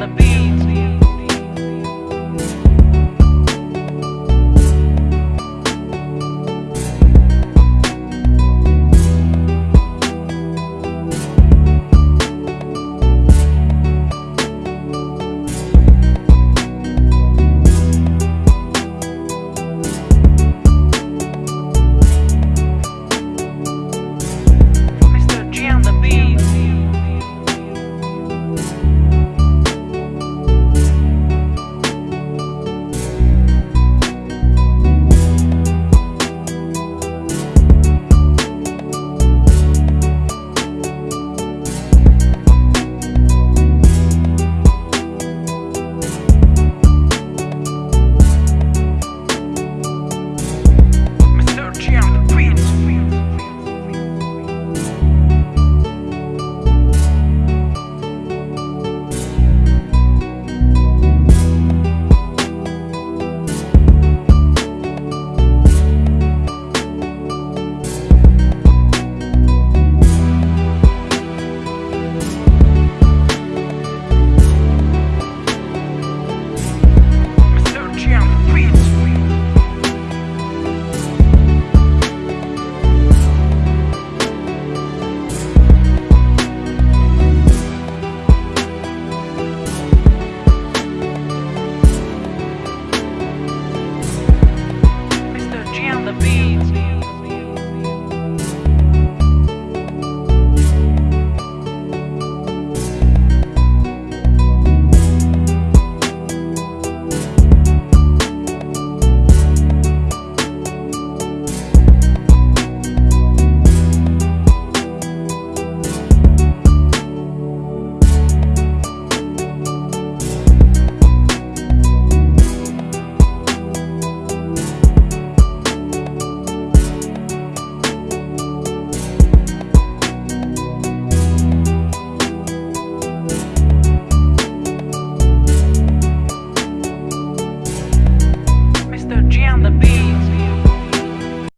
the beat.